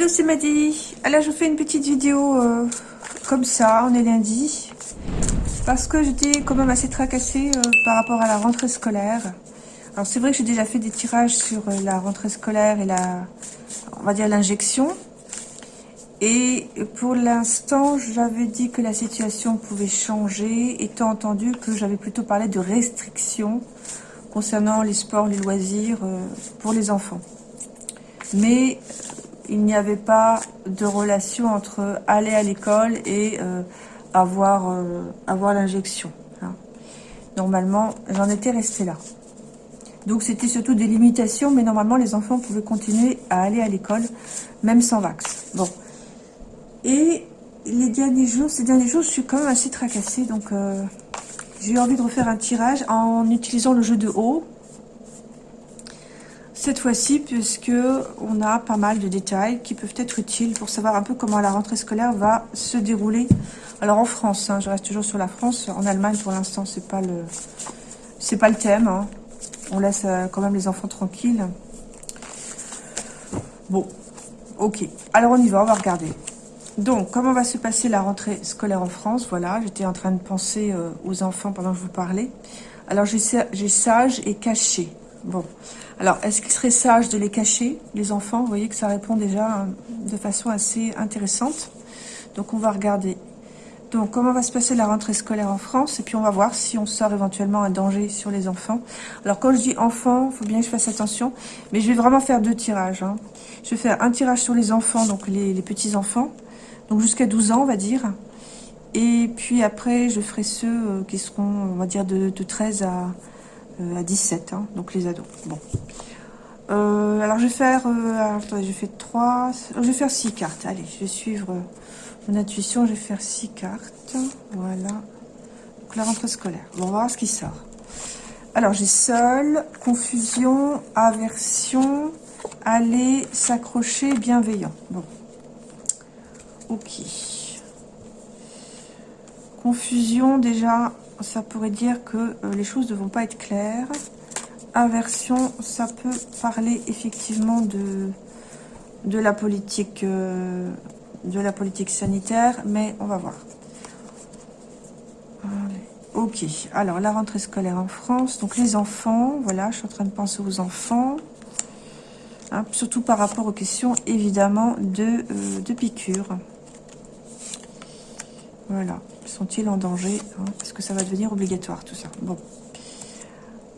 Bonjour, c'est Maddy. Alors, je fais une petite vidéo euh, comme ça, on est lundi. Parce que j'étais quand même assez tracassée euh, par rapport à la rentrée scolaire. Alors, c'est vrai que j'ai déjà fait des tirages sur euh, la rentrée scolaire et la, on va dire, l'injection. Et pour l'instant, j'avais dit que la situation pouvait changer, étant entendu que j'avais plutôt parlé de restrictions concernant les sports, les loisirs pour les enfants. Mais il n'y avait pas de relation entre aller à l'école et euh, avoir, euh, avoir l'injection. Hein. Normalement, j'en étais restée là. Donc c'était surtout des limitations, mais normalement les enfants pouvaient continuer à aller à l'école, même sans vax. Bon. Et les derniers jours, ces derniers jours, je suis quand même assez tracassée, donc euh, j'ai eu envie de refaire un tirage en utilisant le jeu de haut, cette fois-ci, puisque on a pas mal de détails qui peuvent être utiles pour savoir un peu comment la rentrée scolaire va se dérouler. Alors en France, hein, je reste toujours sur la France. En Allemagne, pour l'instant, c'est pas le, c'est pas le thème. Hein. On laisse euh, quand même les enfants tranquilles. Bon, ok. Alors on y va, on va regarder. Donc, comment va se passer la rentrée scolaire en France? Voilà, j'étais en train de penser euh, aux enfants pendant que je vous parlais. Alors, j'ai sage et caché. Bon, alors, est-ce qu'il serait sage de les cacher, les enfants? Vous voyez que ça répond déjà euh, de façon assez intéressante. Donc, on va regarder. Donc, comment va se passer la rentrée scolaire en France? Et puis, on va voir si on sort éventuellement un danger sur les enfants. Alors, quand je dis enfants, il faut bien que je fasse attention. Mais je vais vraiment faire deux tirages. Hein. Je vais faire un tirage sur les enfants, donc les, petits-enfants. Donc, jusqu'à 12 ans, on va dire. Et puis après, je ferai ceux euh, qui seront, on va dire, de 13 à, euh, à 17, hein, donc les ados. Bon. Euh, alors je vais faire, euh, attendez, je fais 3, je vais faire 6 cartes. Allez, je vais suivre mon intuition, je vais faire 6 cartes. Voilà. Donc la rentrée scolaire. Bon, on va voir ce qui sort. Alors j'ai seul, confusion, aversion, aller, s'accrocher, bienveillant. Bon. Ok. Confusion, déjà, ça pourrait dire que euh, les choses ne vont pas être claires. Aversion, ça peut parler effectivement de, de, la, politique, euh, de la politique sanitaire, mais on va voir. Ok, alors la rentrée scolaire en France, donc les enfants, voilà, je suis en train de penser aux enfants, hein, surtout par rapport aux questions évidemment de, euh, de piqûres. Voilà. Sont-ils en danger hein, Est-ce que ça va devenir obligatoire tout ça? Bon.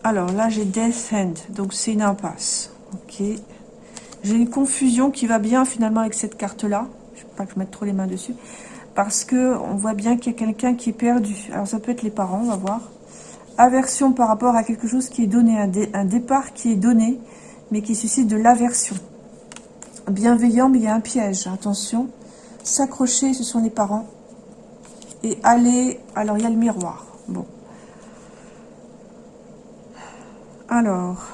Alors là, j'ai Death End. Donc c'est une impasse. Ok. J'ai une confusion qui va bien finalement avec cette carte-là. Je ne pas que je mette trop les mains dessus. Parce que on voit bien qu'il y a quelqu'un qui est perdu. Alors ça peut être les parents, on va voir. Aversion par rapport à quelque chose qui est donné. Un départ qui est donné, mais qui suscite de l'aversion. Bienveillant, mais il y a un piège. Attention. S'accrocher, ce sont les parents et aller... Alors, il y a le miroir. Bon. Alors.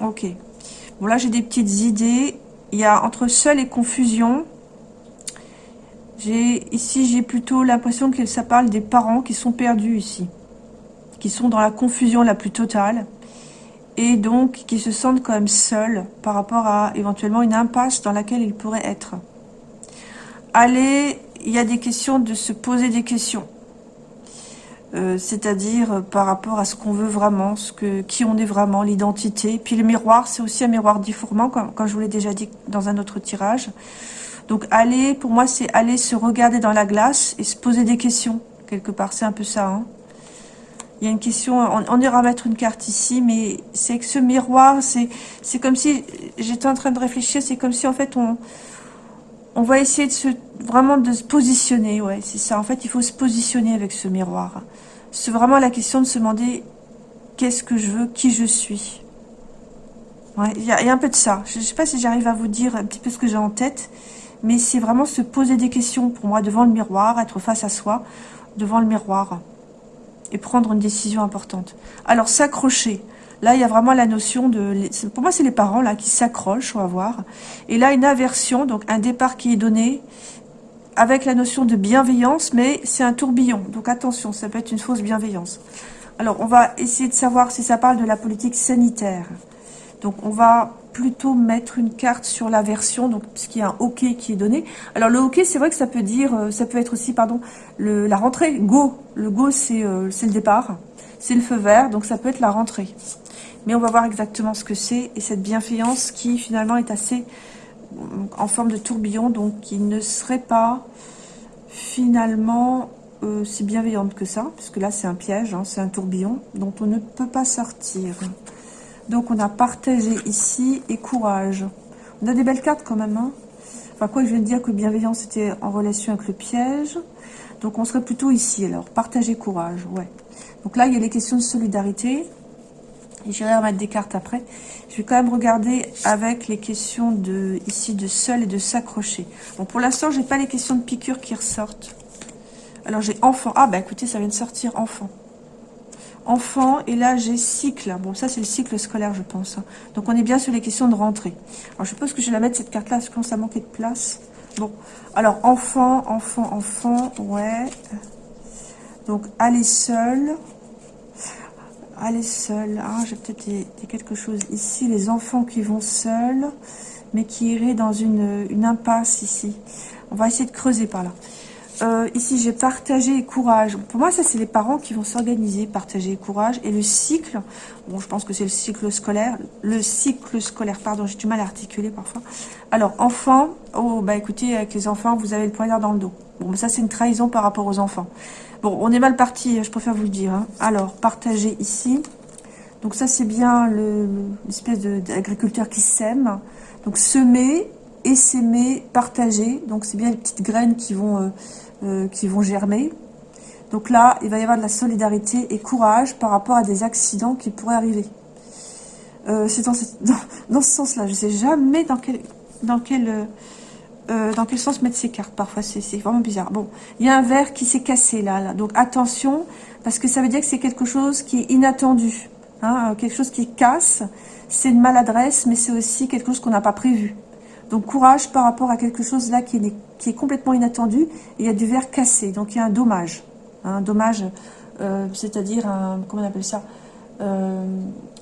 Ok. Bon, là, j'ai des petites idées. Il y a entre seul et confusion. Ici, j'ai plutôt l'impression que ça parle des parents qui sont perdus ici. Qui sont dans la confusion la plus totale. Et donc, qui se sentent quand même seuls par rapport à éventuellement une impasse dans laquelle ils pourraient être aller, il y a des questions de se poser des questions. Euh, c'est-à-dire euh, par rapport à ce qu'on veut vraiment, qui on est vraiment, l'identité. Puis le miroir, c'est aussi un miroir difformant, comme, je vous l'ai déjà dit dans un autre tirage. Donc aller, pour moi, c'est aller se regarder dans la glace et se poser des questions, quelque part. C'est un peu ça. Hein. Il y a une question, on, on, ira mettre une carte ici, mais c'est que ce miroir, c'est comme si, j'étais en train de réfléchir, c'est comme si en fait on, on va essayer de se, vraiment de se positionner, ouais, c'est ça. En fait, il faut se positionner avec ce miroir. C'est vraiment la question de se demander qu'est-ce que je veux, qui je suis. Il y, a un peu de ça. Je ne sais pas si j'arrive à vous dire un petit peu ce que j'ai en tête, mais c'est vraiment se poser des questions pour moi devant le miroir, être face à soi, devant le miroir, et prendre une décision importante. Alors, s'accrocher. Là, il y a vraiment la notion de... Pour moi, c'est les parents là qui s'accrochent, on va voir. Et là, une aversion, donc un départ qui est donné avec la notion de bienveillance, mais c'est un tourbillon. Donc attention, ça peut être une fausse bienveillance. Alors, on va essayer de savoir si ça parle de la politique sanitaire. Donc, on va plutôt mettre une carte sur la version, puisqu'il y a un OK qui est donné. Alors, le OK, c'est vrai que ça peut dire, euh, ça peut être aussi, pardon, la rentrée, go. Le go, c'est euh, le départ, c'est le feu vert, donc ça peut être la rentrée. Mais on va voir exactement ce que c'est, et cette bienveillance qui, finalement, est assez en forme de tourbillon, donc qui ne serait pas, finalement, euh, si bienveillante que ça, puisque là c'est un piège, hein, c'est un tourbillon, dont on ne peut pas sortir. Donc on a partagé ici et courage. On a des belles cartes quand même. Hein. Enfin quoi, je viens de dire que bienveillance était en relation avec le piège. Donc on serait plutôt ici alors, partager courage, ouais. Donc là il y a les questions de solidarité. J'irai remettre des cartes après. Je vais quand même regarder avec les questions de ici de seul et de s'accrocher. Bon pour l'instant j'ai pas les questions de piqûre qui ressortent. Alors j'ai enfant. Ah bah écoutez, ça vient de sortir enfant. Enfant, et là j'ai cycle. Bon, ça c'est le cycle scolaire, je pense. Hein. Donc on est bien sur les questions de rentrée. Alors je suppose que je vais la mettre cette carte-là, parce que ça manquait de place. Bon, alors enfant, enfant, enfant, ouais. Donc aller seul. Aller seul. Ah, j'ai peut-être quelque chose ici. Les enfants qui vont seuls, mais qui iraient dans une, une impasse ici. On va essayer de creuser par là. Euh, ici, j'ai partagé courage. Pour moi, ça, c'est les parents qui vont s'organiser, partager courage. Et le cycle, bon, je pense que c'est le cycle scolaire. Le cycle scolaire, pardon, j'ai du mal à articuler parfois. Alors, enfants, oh, bah écoutez, avec les enfants, vous avez le poignard dans le dos. Bon, ça, c'est une trahison par rapport aux enfants. Bon, on est mal parti, je préfère vous le dire. Hein. Alors, partager ici. Donc ça, c'est bien l'espèce d'agriculteur qui sème. Donc, semer et s'aimer, partager. Donc, c'est bien les petites graines qui vont... Euh, euh, qui vont germer. Donc là, il va y avoir de la solidarité et courage par rapport à des accidents qui pourraient arriver. Euh, c'est dans, ce sens-là. Je ne sais jamais dans quel, dans, quel, euh, dans quel sens mettre ces cartes. Parfois, c'est vraiment bizarre. Bon, il y a un verre qui s'est cassé là, là. Donc attention, parce que ça veut dire que c'est quelque chose qui est inattendu. Hein, quelque chose qui casse. C'est une maladresse, mais c'est aussi quelque chose qu'on n'a pas prévu. Donc courage par rapport à quelque chose là qui est, complètement inattendu. il y a du verre cassé, donc il y a un dommage. Un dommage, euh, c'est-à-dire comment on appelle ça euh,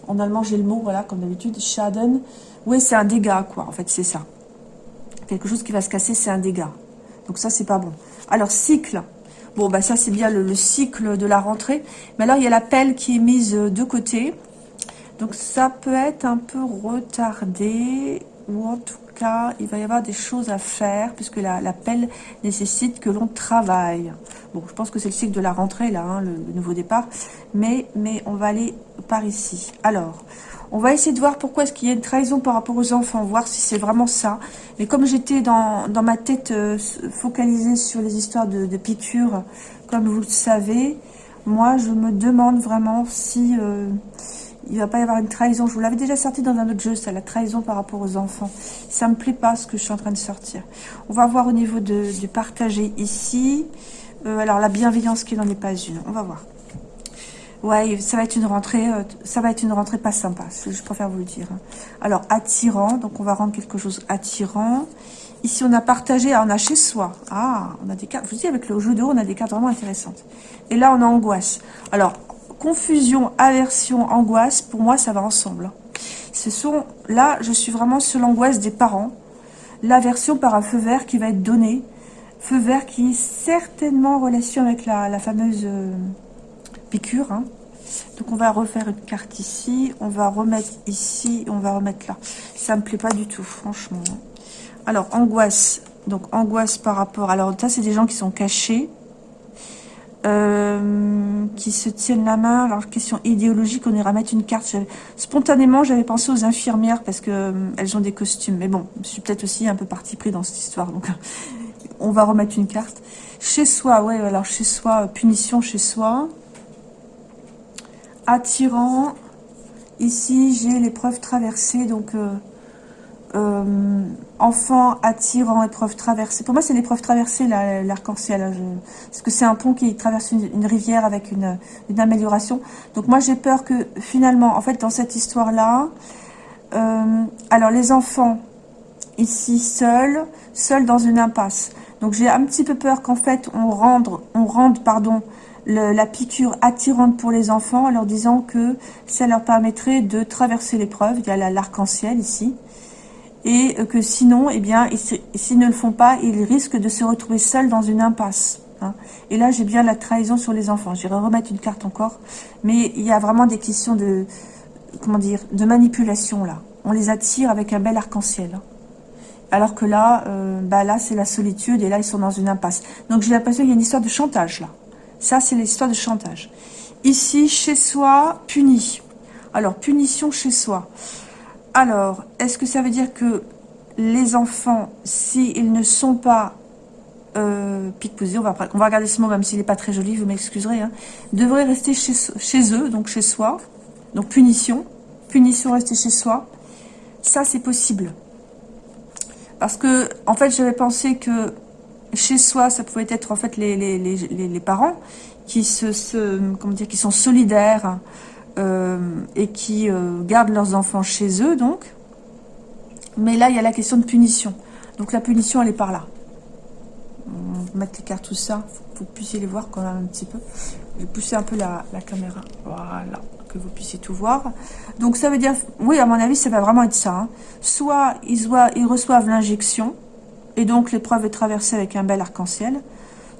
En allemand j'ai le mot, voilà, comme d'habitude, Schaden. Oui, c'est un dégât, quoi, en fait, c'est ça. Quelque chose qui va se casser, c'est un dégât. Donc ça, c'est pas bon. Alors, cycle. Bon, bah ça, c'est bien le, le, cycle de la rentrée. Mais alors, il y a la pelle qui est mise de côté. Donc, ça peut être un peu retardé. Ou en tout il va y avoir des choses à faire, puisque la, pelle nécessite que l'on travaille. Bon, je pense que c'est le cycle de la rentrée, là, hein, le, nouveau départ, mais, mais on va aller par ici. Alors, on va essayer de voir pourquoi est-ce qu'il y a une trahison par rapport aux enfants, voir si c'est vraiment ça. Mais comme j'étais dans, dans, ma tête euh, focalisée sur les histoires de, piqûres, comme vous le savez, moi, je me demande vraiment si... Euh, il va pas y avoir une trahison. Je vous l'avais déjà sorti dans un autre jeu, ça, la trahison par rapport aux enfants. Ça me plaît pas ce que je suis en train de sortir. On va voir au niveau de, du partager ici. Euh, alors, la bienveillance qui n'en est pas une. On va voir. Ouais, ça va être une rentrée, euh, ça va être une rentrée pas sympa, je préfère vous le dire. Hein. Alors, attirant, donc on va rendre quelque chose attirant. Ici, on a partagé, ah, on a chez soi. Ah, on a des cartes, je vous dis, avec le jeu de haut, on a des cartes vraiment intéressantes. Et là, on a angoisse. Alors, confusion, aversion, angoisse, pour moi, ça va ensemble. Ce sont, là, je suis vraiment sur l'angoisse des parents. L'aversion par un feu vert qui va être donné. Feu vert qui est certainement en relation avec la, fameuse euh, piqûre. Hein. Donc, on va refaire une carte ici. On va remettre ici. On va remettre là. Ça me plaît pas du tout, franchement. Alors, angoisse. Donc, angoisse par rapport... Alors, ça, c'est des gens qui sont cachés. Euh, qui se tiennent la main. Alors, question idéologique, on ira mettre une carte. Spontanément, j'avais pensé aux infirmières parce que euh, elles ont des costumes. Mais bon, je suis peut-être aussi un peu parti pris dans cette histoire. Donc, on va remettre une carte. Chez soi, ouais, alors chez soi, punition chez soi. Attirant. Ici, j'ai l'épreuve traversée, donc... Euh, euh, enfant attirant épreuve traversée. Pour moi, c'est l'épreuve traversée, l'arc-en-ciel. Hein, parce que c'est un pont qui traverse une, rivière avec une, amélioration. Donc moi, j'ai peur que finalement, en fait, dans cette histoire-là, euh, alors les enfants, ici, seuls, seuls dans une impasse. Donc j'ai un petit peu peur qu'en fait, on rende, on rende pardon, la piqûre attirante pour les enfants en leur disant que ça leur permettrait de traverser l'épreuve. Il y a l'arc-en-ciel ici. Et que sinon, eh bien, s'ils ne le font pas, ils risquent de se retrouver seuls dans une impasse. Hein. Et là, j'ai bien la trahison sur les enfants. J'irai remettre une carte encore. Mais il y a vraiment des questions de, comment dire, de manipulation là. On les attire avec un bel arc-en-ciel. Hein. Alors que là, euh, bah là, c'est la solitude et là, ils sont dans une impasse. Donc, j'ai l'impression qu'il y a une histoire de chantage là. Ça, c'est l'histoire de chantage. Ici, chez soi, puni. Alors, punition chez soi. Alors, est-ce que ça veut dire que les enfants, s'ils ne sont pas euh, on va, on va regarder ce mot, même s'il n'est pas très joli, vous m'excuserez, hein, devraient rester chez, eux, donc chez soi. Donc, punition. Punition, rester chez soi. Ça, c'est possible. Parce que, en fait, j'avais pensé que chez soi, ça pouvait être en fait les, parents qui qui sont solidaires et qui euh, gardent leurs enfants chez eux, donc. Mais là, il y a la question de punition. Donc la punition, elle est par là. On va mettre les cartes, tout ça, que vous puissiez les voir quand même un petit peu. Je vais pousser un peu la, la caméra. Voilà, que vous puissiez tout voir. Donc ça veut dire, oui, à mon avis, ça va vraiment être ça. Hein. Soit ils, ils reçoivent l'injection, et donc l'épreuve est traversée avec un bel arc-en-ciel.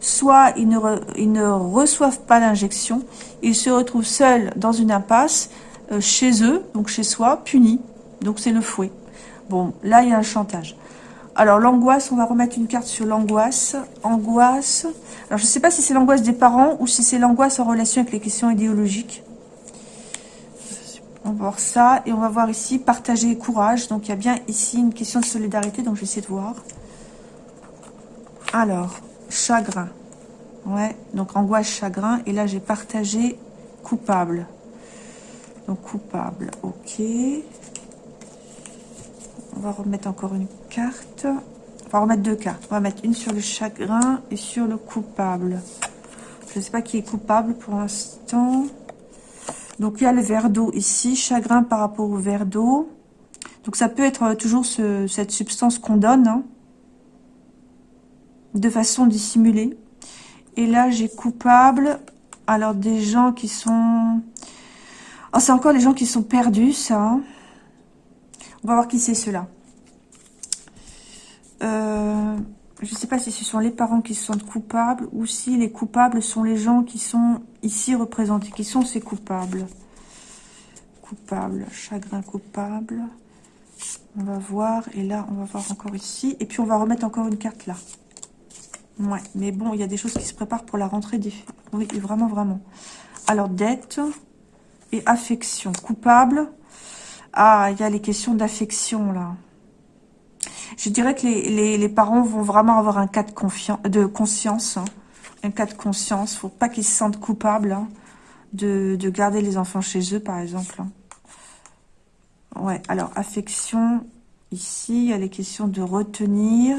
Soit ils ne, reçoivent pas l'injection, ils se retrouvent seuls dans une impasse, euh, chez eux, donc chez soi, punis. Donc c'est le fouet. Bon, là il y a un chantage. Alors l'angoisse, on va remettre une carte sur l'angoisse. Angoisse. Alors je ne sais pas si c'est l'angoisse des parents ou si c'est l'angoisse en relation avec les questions idéologiques. On va voir ça. Et on va voir ici, partager courage. Donc il y a bien ici une question de solidarité. Donc je vais essayer de voir. Alors, chagrin. Ouais, donc angoisse, chagrin. Et là, j'ai partagé coupable. Donc, coupable, ok. On va remettre encore une carte. On va remettre deux cartes. On va mettre une sur le chagrin et sur le coupable. Je ne sais pas qui est coupable pour l'instant. Donc, il y a le verre d'eau ici. Chagrin par rapport au verre d'eau. Donc, ça peut être toujours cette substance qu'on donne. Hein de façon dissimulée. Et là, j'ai coupable. Alors, des gens qui sont... Oh, c'est encore les gens qui sont perdus, ça. Hein. On va voir qui c'est cela. Euh, je ne sais pas si ce sont les parents qui se sentent coupables ou si les coupables sont les gens qui sont ici représentés. Qui sont ces coupables Coupable, chagrin coupable. On va voir. Et là, on va voir encore ici. Et puis, on va remettre encore une carte là. Ouais, mais bon, il y a des choses qui se préparent pour la rentrée des... Oui, vraiment, vraiment. Alors, dette et affection. Coupable. Ah, il y a les questions d'affection, là. Je dirais que les, les, parents vont vraiment avoir un cas de, confiance, de conscience. Hein. Un cas de conscience. faut pas qu'ils se sentent coupables hein, de, de, garder les enfants chez eux, par exemple. Hein. Ouais, alors, affection. Ici, il y a les questions de retenir.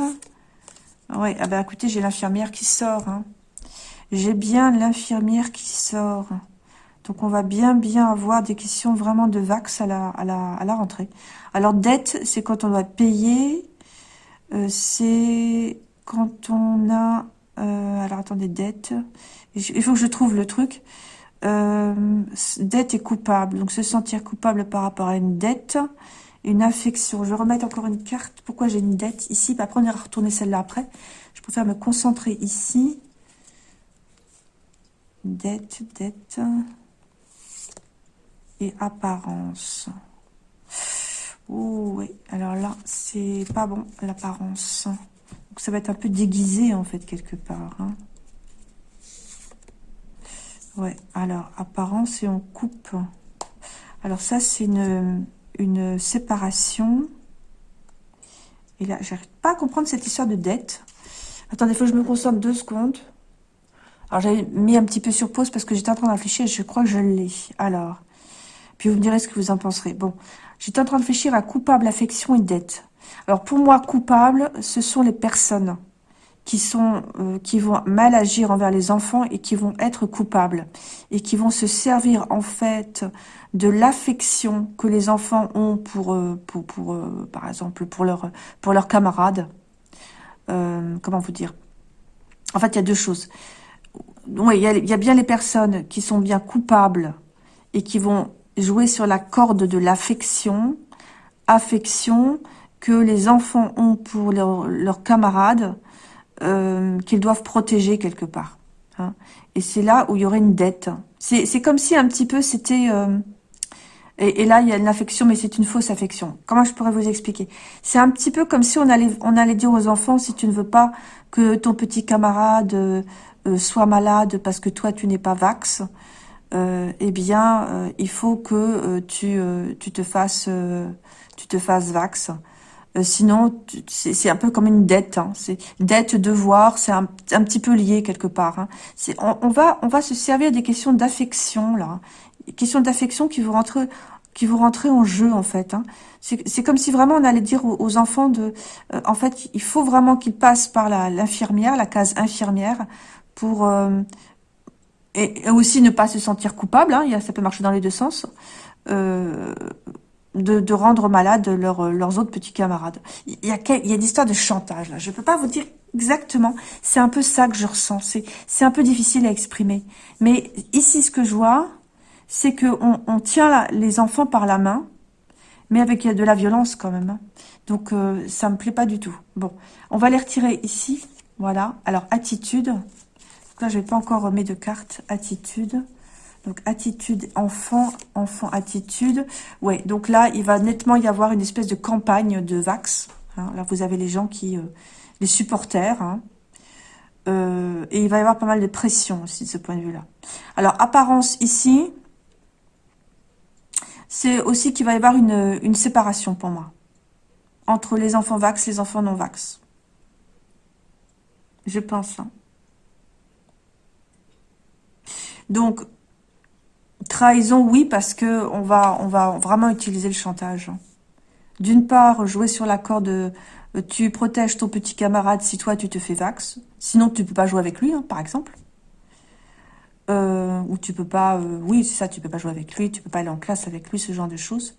Oui, ah bah écoutez, j'ai l'infirmière qui sort. Hein. J'ai bien l'infirmière qui sort. Donc, on va bien, bien avoir des questions vraiment de vax à la, rentrée. Alors, dette, c'est quand on doit payer. Euh, c'est quand on a... Euh, alors, attendez, dette. Il faut que je trouve le truc. Euh, dette est coupable. Donc, se sentir coupable par rapport à une dette une affection. Je vais remettre encore une carte. Pourquoi j'ai une dette ici? Après, on ira retourner celle-là après. Je préfère me concentrer ici. Dette, dette. Et apparence. Oh, oui. Alors là, c'est pas bon, l'apparence. Donc, ça va être un peu déguisé, en fait, quelque part. Hein. Ouais, alors, apparence et on coupe. Alors ça, c'est une une séparation. Et là, j'arrive pas à comprendre cette histoire de dette. Attendez, il faut que je me concentre deux secondes. Alors, j'avais mis un petit peu sur pause parce que j'étais en train de réfléchir et je crois que je l'ai. Alors, puis vous me direz ce que vous en penserez. Bon, j'étais en train de réfléchir à coupable, affection et dette. Alors, pour moi, coupable, ce sont les personnes qui sont euh, qui vont mal agir envers les enfants et qui vont être coupables et qui vont se servir en fait de l'affection que les enfants ont pour euh, pour, pour euh, par exemple pour leur pour leurs camarades. Comment vous dire? En fait il y a deux choses. Oui, il y, a bien les personnes qui sont bien coupables et qui vont jouer sur la corde de l'affection, affection que les enfants ont pour leurs camarades, euh, qu'ils doivent protéger quelque part. Hein. Et c'est là où il y aurait une dette. C'est comme si un petit peu c'était... Euh, et, là, il y a une affection, mais c'est une fausse affection. Comment je pourrais vous expliquer? C'est un petit peu comme si on allait, on allait dire aux enfants, si tu ne veux pas que ton petit camarade euh, soit malade parce que toi, tu n'es pas vax, euh, eh bien, euh, il faut que euh, tu, tu te fasses tu te fasses vax. Sinon, c'est un peu comme une dette. Hein. Dette, devoir, c'est un, petit peu lié quelque part. Hein. On, va on va se servir des questions d'affection là, questions d'affection qui vont rentrer qui vont rentrer en jeu en fait. Hein. C'est comme si vraiment on allait dire aux, enfants de, en fait, il faut vraiment qu'ils passent par l'infirmière, la, case infirmière, pour et, aussi ne pas se sentir coupable, hein, ça peut marcher dans les deux sens, euh, de, rendre malade leurs autres petits camarades. Il y a, il y a de chantage, là. Je ne peux pas vous dire exactement. C'est un peu ça que je ressens. C'est un peu difficile à exprimer. Mais ici, ce que je vois, c'est qu'on on tient les enfants par la main, mais avec de la violence quand même. Hein. Donc, euh, ça me plaît pas du tout. Bon, on va les retirer ici. Voilà. Alors, attitude là, je vais pas encore remettre de carte attitude. Donc, attitude, enfant, enfant, attitude. Ouais, donc là, il va nettement y avoir une espèce de campagne de Vax. Hein. Là, vous avez les gens qui... Euh, les supporters. Hein. Euh, et il va y avoir pas mal de pression aussi de ce point de vue-là. Alors, apparence ici, c'est aussi qu'il va y avoir une, une séparation pour moi. Entre les enfants Vax les enfants non Vax. Je pense. Hein. Donc, trahison, oui, parce que on va, on va vraiment utiliser le chantage. D'une part, jouer sur la corde, euh, tu protèges ton petit camarade si toi tu te fais vax. Sinon, tu peux pas jouer avec lui, hein, par exemple. Euh, ou tu peux pas, euh, oui, c'est ça, tu peux pas jouer avec lui, tu peux pas aller en classe avec lui, ce genre de choses.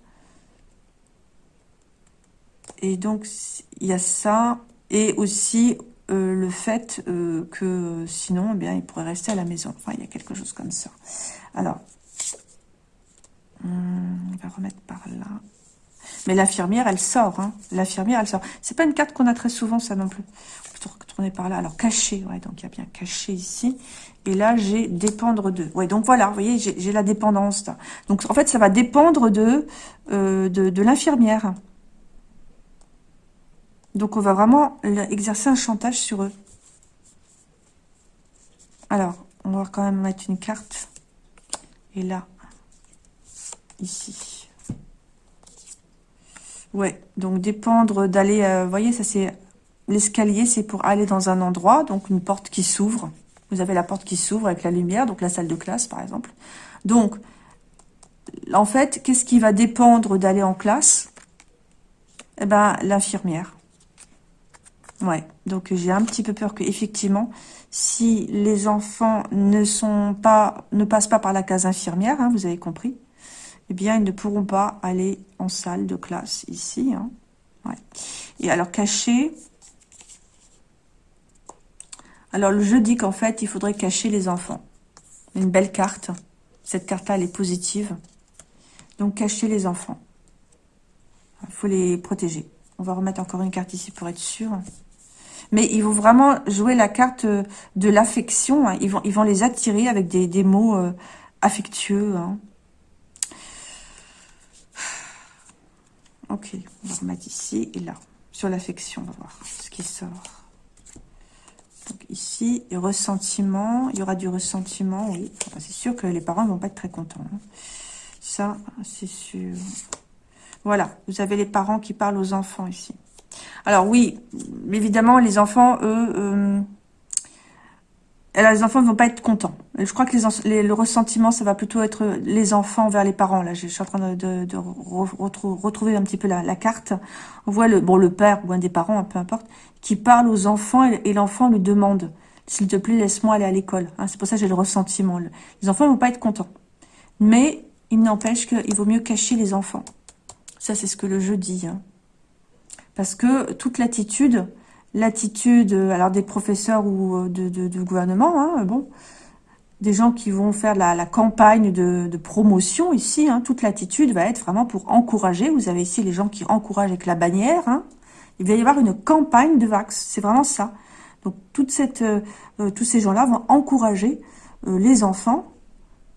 Et donc, il y a ça. Et aussi, le fait que sinon, eh bien, il pourrait rester à la maison. Enfin, il y a quelque chose comme ça. Alors, on va remettre par là. Mais l'infirmière, elle sort. Hein. L'infirmière, elle sort. C'est pas une carte qu'on a très souvent, ça non plus. On peut retourner par là. Alors, caché. Ouais, donc il y a bien caché ici. Et là, j'ai dépendre de. Ouais, donc voilà, vous voyez, j'ai la dépendance. Donc, en fait, ça va dépendre euh, de, de l'infirmière. Donc on va vraiment exercer un chantage sur eux. Alors, on va quand même mettre une carte. Et là, ici. Ouais, donc dépendre d'aller... Euh, voyez, ça c'est... L'escalier, c'est pour aller dans un endroit, donc une porte qui s'ouvre. Vous avez la porte qui s'ouvre avec la lumière, donc la salle de classe, par exemple. Donc, en fait, qu'est-ce qui va dépendre d'aller en classe? Eh ben, l'infirmière. Ouais, donc j'ai un petit peu peur que effectivement, si les enfants ne sont pas, ne passent pas par la case infirmière, hein, vous avez compris, eh bien ils ne pourront pas aller en salle de classe ici. Hein. Et alors cacher, alors le jeu dit qu'en fait il faudrait cacher les enfants. Une belle carte, cette carte-là elle est positive, donc cacher les enfants. Il faut les protéger. On va remettre encore une carte ici pour être sûr. Mais ils vont vraiment jouer la carte euh, de l'affection. Hein. Ils, vont, ils les attirer avec des, des mots euh, affectueux. Hein. Ok, on va remettre ici et là. Sur l'affection, on va voir ce qui sort. Donc ici, ressentiment. Il y aura du ressentiment, oui. c'est sûr que les parents ne vont pas être très contents. Hein. Ça, c'est sûr. Voilà, vous avez les parents qui parlent aux enfants ici. Alors oui, évidemment, les enfants, eux, euh, les enfants ne vont pas être contents. Je crois que le ressentiment, ça va plutôt être les enfants vers les parents. Là, je, suis en train de, retrouver un petit peu la, carte. On voit le, bon, le père ou un des parents, peu importe, qui parle aux enfants et, l'enfant lui demande « S'il te plaît, laisse-moi aller à l'école. Hein, C'est pour ça que j'ai le ressentiment. Les enfants ne vont pas être contents. Mais il n'empêche qu'il vaut mieux cacher les enfants. Ça, c'est ce que le jeu dit. Hein. Parce que toute l'attitude, l'attitude alors des professeurs ou euh, de, gouvernement, hein, bon, des gens qui vont faire la, campagne de, promotion ici. Hein. toute l'attitude va être vraiment pour encourager. Vous avez ici les gens qui encouragent avec la bannière. Hein. Il va y avoir une campagne de Vax. C'est vraiment ça. Donc toute euh, euh, tous ces gens-là vont encourager euh, les enfants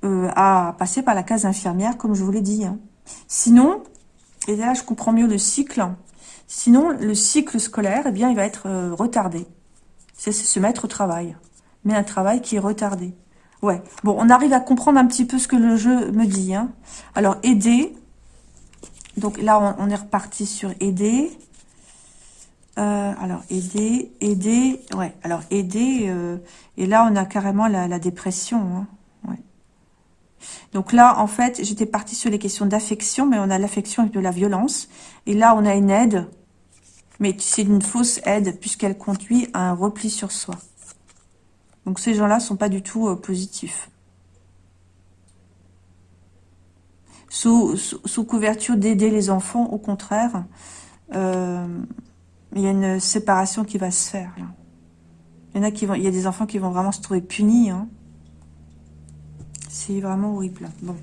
à passer par la case infirmière, comme je vous l'ai dit. Sinon, et là je comprends mieux le cycle, sinon le cycle scolaire, eh bien, il va être retardé. C'est se mettre au travail. Mais un travail qui est retardé. Ouais. Bon, on arrive à comprendre un petit peu ce que le jeu me dit. Hein. Alors, aider. Donc là, on, est reparti sur aider. Euh, alors, aider, aider. Ouais, alors aider. Euh, et là, on a carrément la, dépression. Hein. Donc là, en fait, j'étais partie sur les questions d'affection, mais on a l'affection et de la violence. Et là, on a une aide. Mais c'est une fausse aide, puisqu'elle conduit à un repli sur soi. Donc ces gens-là sont pas du tout euh, positifs. Sous, couverture d'aider les enfants, au contraire, euh, il y a une séparation qui va se faire. Il y a des enfants qui vont vraiment se trouver punis. Hein. C'est vraiment horrible. Bon.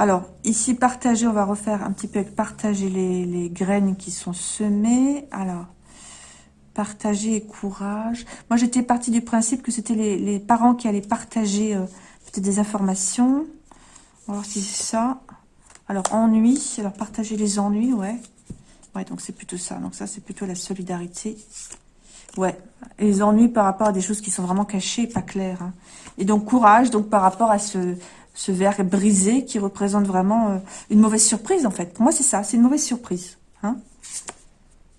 Alors, ici, partager, on va refaire un petit peu avec partager les, graines qui sont semées. Alors, partager et courage. Moi, j'étais partie du principe que c'était les, parents qui allaient partager euh, peut-être des informations. On va voir si c'est ça. Alors, ennui. Alors, partager les ennuis, ouais. Ouais, donc c'est plutôt ça. Donc ça, c'est plutôt la solidarité. Ouais, les ennuis par rapport à des choses qui sont vraiment cachées pas claires. Hein. Et donc, courage, donc par rapport à ce, ce verre brisé qui représente vraiment euh, une mauvaise surprise, en fait. Pour moi, c'est ça, c'est une mauvaise surprise. Hein.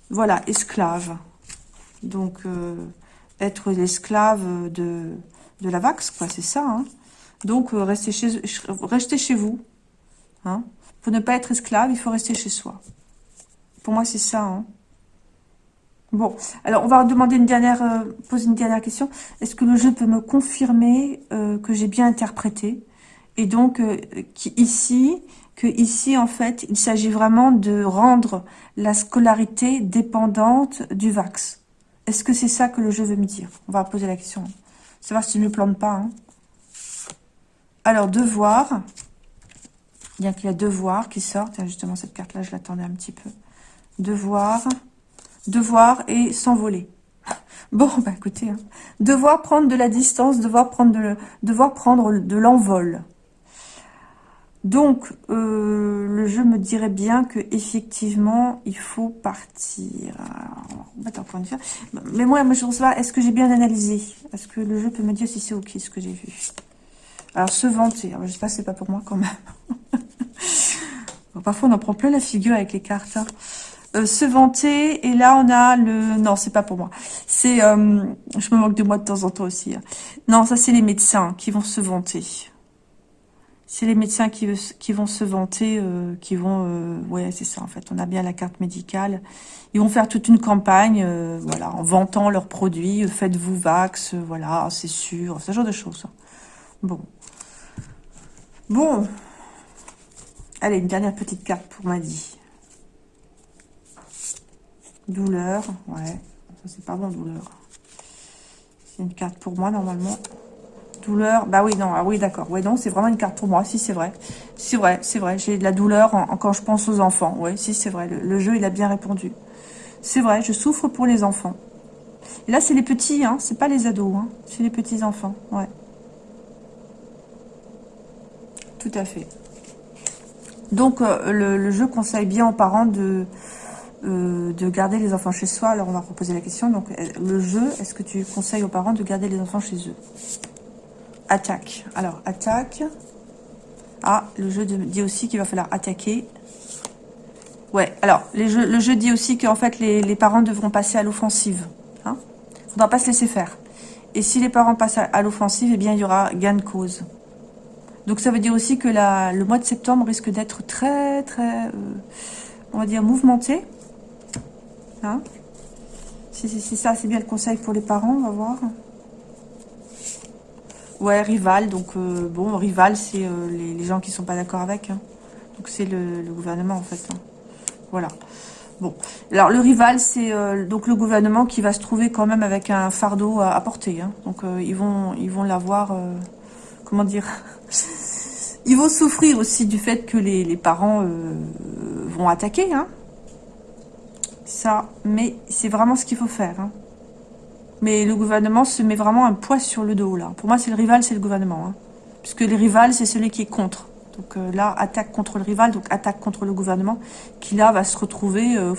Voilà, esclave. Donc, euh, être l'esclave de, la vax, quoi, c'est ça. Hein. Donc, euh, restez, chez, vous. Hein. Pour ne pas être esclave, il faut rester chez soi. Pour moi, c'est ça. Hein. Bon, alors on va demander une dernière, poser une dernière question. Est-ce que le jeu peut me confirmer que j'ai bien interprété? Et donc, ici, que ici, en fait, il s'agit vraiment de rendre la scolarité dépendante du VAX. Est-ce que c'est ça que le jeu veut me dire? On va poser la question. Savoir si je ne me plante pas. Hein. Alors, devoir. Bien qu'il y a devoir qui sortent. Justement, cette carte-là, je l'attendais un petit peu. Devoir. Devoir et s'envoler. Bon, bah écoutez. Hein. Devoir prendre de la distance, devoir prendre de, devoir prendre de l'envol. Donc, euh, le jeu me dirait bien que effectivement, il faut partir. Mais moi, je sais pas, est-ce que j'ai bien analysé? Est-ce que le jeu peut me dire si c'est ok ce que j'ai vu? Alors, se vanter. Je sais pas, c'est pas pour moi quand même. parfois, on en prend plein la figure avec les cartes. Hein. Euh, se vanter, et là, on a le... Non, c'est pas pour moi. C'est... Euh, je me moque de moi de temps en temps aussi. Hein. Non, ça, c'est les médecins qui vont se vanter. C'est les médecins qui, vont se vanter, euh, qui vont... Euh, ouais, c'est ça, en fait. On a bien la carte médicale. Ils vont faire toute une campagne, euh, voilà, en vantant leurs produits. Faites-vous vax, voilà, c'est sûr. Ce genre de choses. Bon. Bon. Allez, une dernière petite carte pour Maddy. Douleur, ouais. Ça, c'est pas bon, douleur. C'est une carte pour moi, normalement. Douleur, bah oui, non, ah oui, d'accord. Ouais, non, c'est vraiment une carte pour moi. Si, c'est vrai. C'est vrai, c'est vrai. J'ai de la douleur quand je pense aux enfants. Oui, si, c'est vrai. Le, jeu, il a bien répondu. C'est vrai, je souffre pour les enfants. Là, c'est les petits, hein. C'est pas les ados, hein. C'est les petits enfants, ouais. Tout à fait. Donc, euh, le, jeu conseille bien aux parents de, euh, de garder les enfants chez soi. Alors, on va reposer la question. Donc, euh, le jeu, est-ce que tu conseilles aux parents de garder les enfants chez eux? Attaque. Alors, attaque. Ah, le jeu dit aussi qu'il va falloir attaquer. Ouais, alors, le jeu dit aussi qu'en fait, les, parents devront passer à l'offensive. Il hein ne faudra pas se laisser faire. Et si les parents passent à, l'offensive, eh bien, il y aura gain de cause. Donc, ça veut dire aussi que le mois de septembre risque d'être très, très, euh, on va dire, mouvementé. Hein c'est ça, c'est bien le conseil pour les parents, on va voir. Ouais, rival. Donc, euh, bon, rival, c'est euh, les, gens qui sont pas d'accord avec. Hein. Donc, c'est le, gouvernement, en fait. Hein. Voilà. Bon. Alors, le rival, c'est euh, donc le gouvernement qui va se trouver quand même avec un fardeau à, porter. Hein. Donc, ils vont ils vont l'avoir comment dire Ils vont souffrir aussi du fait que les, parents vont attaquer. Ça, mais c'est vraiment ce qu'il faut faire. Mais le gouvernement se met vraiment un poids sur le dos, là. Pour moi, c'est le rival, c'est le gouvernement. Hein. Puisque le rival, c'est celui qui est contre. Donc euh, là, attaque contre le rival, donc attaque contre le gouvernement, qui là va se retrouver euh,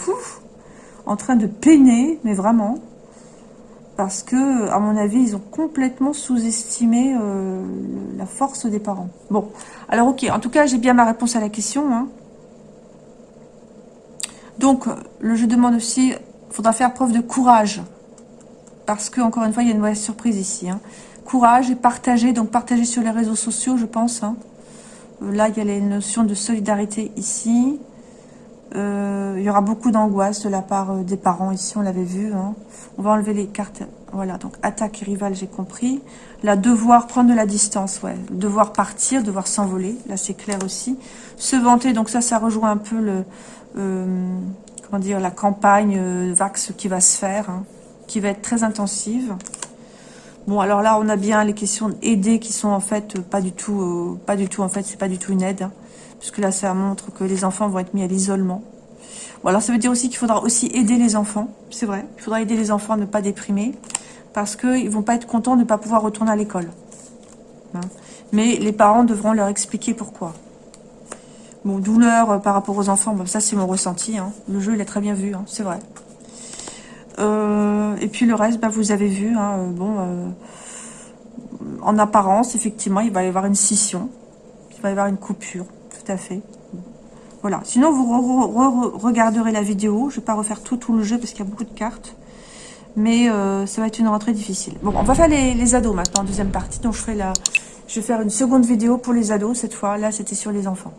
en train de peiner, mais vraiment. Parce que, à mon avis, ils ont complètement sous-estimé euh, la force des parents. Bon, alors ok, en tout cas, j'ai bien ma réponse à la question. Hein. Donc, le je demande aussi, il faudra faire preuve de courage parce que, encore une fois, il y a une mauvaise surprise ici. Hein. Courage et partager, donc partager sur les réseaux sociaux, je pense. Hein. Euh, là, il y a les notions de solidarité ici. Euh, il y aura beaucoup d'angoisse de la part euh, des parents ici, on l'avait vu. Hein. On va enlever les cartes. Voilà, donc attaque et rival, j'ai compris. Là, devoir prendre de la distance, ouais. Devoir partir, devoir s'envoler, là c'est clair aussi. Se vanter, donc ça, ça rejoint un peu le, comment dire, la campagne Vax qui va se faire qui va être très intensive. Bon, alors là, on a bien les questions d'aider qui sont en fait pas du tout, euh, pas du tout, en fait, c'est pas du tout une aide. Hein, puisque là, ça montre que les enfants vont être mis à l'isolement. Bon, alors ça veut dire aussi qu'il faudra aussi aider les enfants, c'est vrai. Il faudra aider les enfants à ne pas déprimer, parce qu'ils vont pas être contents de ne pas pouvoir retourner à l'école. Hein. Mais les parents devront leur expliquer pourquoi. Bon, douleur euh, par rapport aux enfants, bon, ça c'est mon ressenti. Hein. Le jeu, il est très bien vu, c'est vrai. Euh, et puis le reste, bah, vous avez vu, hein, euh, bon, euh, en apparence, effectivement, il va y avoir une scission. Il va y avoir une coupure, tout à fait. Voilà. Sinon, vous regarderez la vidéo. Je ne vais pas refaire tout, le jeu parce qu'il y a beaucoup de cartes. Mais ça va être une rentrée difficile. Bon, on va faire les, ados maintenant, en deuxième partie. Donc, je, ferai je vais faire une seconde vidéo pour les ados cette fois. Là, c'était sur les enfants.